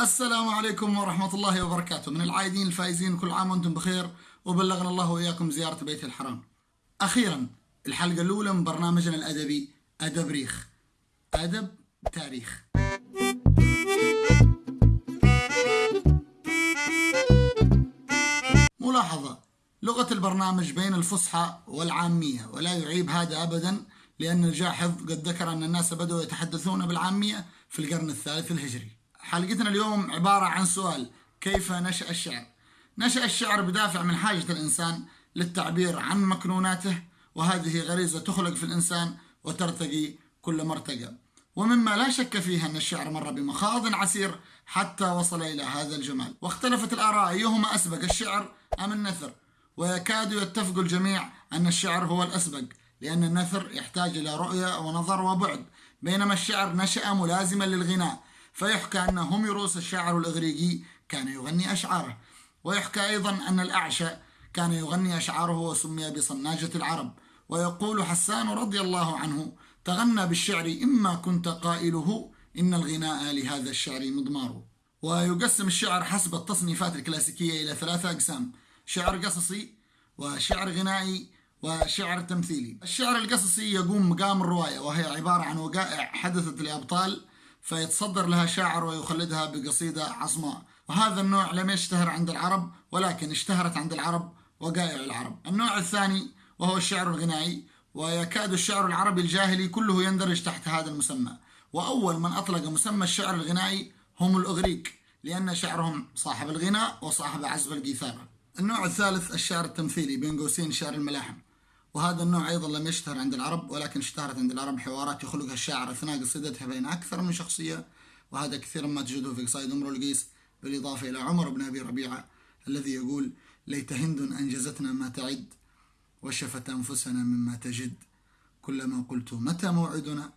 السلام عليكم ورحمة الله وبركاته. من العايدين الفائزين كل عام وأنتم بخير وبلغنا الله وإياكم زيارة بيت الحرام. أخيرا الحلقة الأولى من برنامجنا الأدبي أدب ريخ. أدب تاريخ. ملاحظة لغة البرنامج بين الفصحى والعامية ولا يعيب هذا أبدا لأن الجاحظ قد ذكر أن الناس بدأوا يتحدثون بالعامية في القرن الثالث الهجري. حلقتنا اليوم عبارة عن سؤال كيف نشأ الشعر؟ نشأ الشعر بدافع من حاجة الإنسان للتعبير عن مكنوناته وهذه غريزة تخلق في الإنسان وترتقي كل مرتقى. ومما لا شك فيه أن الشعر مر بمخاض عسير حتى وصل إلى هذا الجمال. واختلفت الآراء أيهما أسبق الشعر أم النثر؟ ويكاد يتفق الجميع أن الشعر هو الأسبق لأن النثر يحتاج إلى رؤية ونظر وبعد. بينما الشعر نشأ ملازما للغناء فيحكى أن هوميروس الشاعر الإغريقي كان يغني أشعاره ويحكى أيضا أن الأعشى كان يغني أشعاره وسمي بصناجة العرب. ويقول حسان رضي الله عنه تغنى بالشعر إما كنت قائله إن الغناء لهذا الشعر مضمار. ويقسم الشعر حسب التصنيفات الكلاسيكية إلى ثلاثة أقسام شعر قصصي وشعر غنائي وشعر تمثيلي. الشعر القصصي يقوم مقام الرواية وهي عبارة عن وقائع حدثت لأبطال فيتصدر لها شاعر ويخلدها بقصيدة عصماء وهذا النوع لم يشتهر عند العرب ولكن اشتهرت عند العرب وقائع العرب. النوع الثاني وهو الشعر الغنائي ويكاد الشعر العربي الجاهلي كله يندرج تحت هذا المسمى. وأول من أطلق مسمى الشعر الغنائي هم الأغريق لأن شعرهم صاحب الغناء وصاحب عزف الجيثارة النوع الثالث الشعر التمثيلي بين قوسين شعر الملاحم. وهذا النوع أيضا لم يشتهر عند العرب ولكن اشتهرت عند العرب حوارات يخلقها الشاعر أثناء قصيدتها بين أكثر من شخصية وهذا كثيرا ما تجده في قصائد أمر القيس بالإضافة إلى عمر بن أبي ربيعة الذي يقول ليت هند أنجزتنا ما تعد وشفت أنفسنا مما تجد. كلما قلت متى موعدنا؟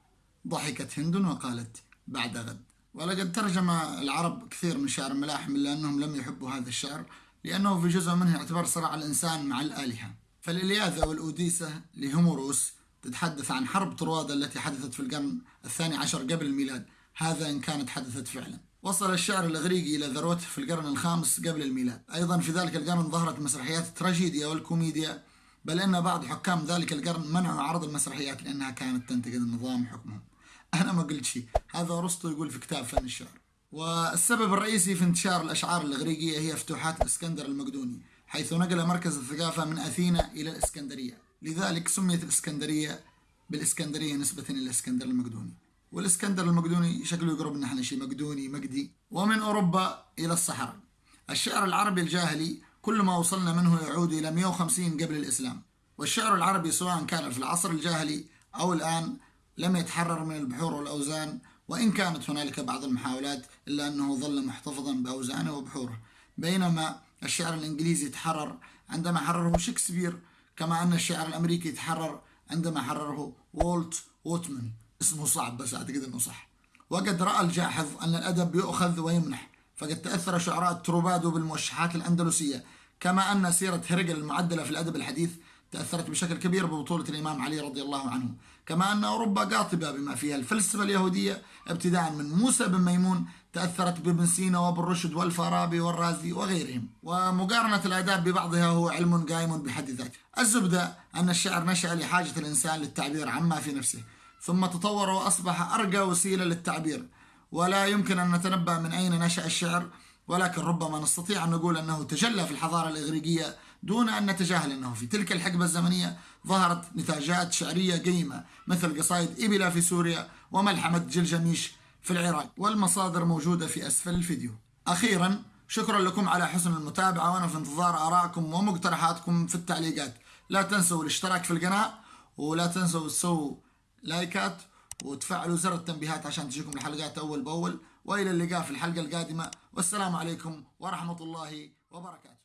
ضحكت هند وقالت بعد غد. ولقد ترجم العرب كثير من شعر الملاحم إلا أنهم لم يحبوا هذا الشعر لأنه في جزء منه يعتبر صراع الإنسان مع الآلهة. فالإلياذة والأوديسة لهوموروس تتحدث عن حرب طروادة التي حدثت في القرن الثاني عشر قبل الميلاد. هذا إن كانت حدثت فعلا. وصل الشعر الإغريقي إلى ذروته في القرن الخامس قبل الميلاد. أيضا في ذلك القرن ظهرت مسرحيات التراجيديا والكوميديا بل إن بعض حكام ذلك القرن منعوا عرض المسرحيات لأنها كانت تنتقد النظام حكمهم أنا ما قلت شيء. هذا أرسطو يقول في كتاب فن الشعر. والسبب الرئيسي في انتشار الأشعار الإغريقية هي فتوحات الإسكندر المقدوني. حيث نقل مركز الثقافة من أثينا إلى الإسكندرية. لذلك سميت الإسكندرية بالإسكندرية نسبة إلى الإسكندر المقدوني. والإسكندر المقدوني شكله يقرب نحن شيء مقدوني مقدي. ومن أوروبا إلى الصحراء. الشعر العربي الجاهلي كل ما وصلنا منه يعود إلى 150 قبل الإسلام. والشعر العربي سواء كان في العصر الجاهلي أو الآن لم يتحرر من البحور والأوزان وإن كانت هنالك بعض المحاولات إلا أنه ظل محتفظا بأوزانه وبحوره. بينما الشعر الإنجليزي تحرر عندما حرره شكسبير كما أن الشعر الأمريكي تحرر عندما حرره وولت ووتمان اسمه صعب بس أعتقد أنه صح. وقد رأى الجاحظ أن الأدب يؤخذ ويمنح فقد تأثر شعراء تروبادو بالموشحات الأندلسية كما أن سيرة هرقل المعدلة في الأدب الحديث تأثرت بشكل كبير ببطولة الإمام علي رضي الله عنه. كما أن أوروبا قاطبة بما فيها الفلسفة اليهودية ابتداء من موسى بن ميمون تأثرت بابن سينا وابن رشد والفارابي والرازي وغيرهم. ومقارنة الآداب ببعضها هو علم قائم بحد ذاته. الزبدة أن الشعر نشأ لحاجة الإنسان للتعبير عما في نفسه ثم تطور وأصبح أرقى وسيلة للتعبير. ولا يمكن أن نتنبأ من أين نشأ الشعر ولكن ربما نستطيع أن نقول أنه تجلى في الحضارة الإغريقية دون أن نتجاهل أنه في تلك الحقبة الزمنية ظهرت نتاجات شعرية قيمة مثل قصائد إبلا في سوريا وملحمة جلجميش في العراق والمصادر موجودة في أسفل الفيديو. أخيرا شكرا لكم على حسن المتابعة وأنا في انتظار آرائكم ومقترحاتكم في التعليقات. لا تنسوا الاشتراك في القناة ولا تنسوا تسووا لايكات وتفعلوا زر التنبيهات عشان تجيكم الحلقات أول بأول. وإلى اللقاء في الحلقة القادمة. والسلام عليكم ورحمة الله وبركاته.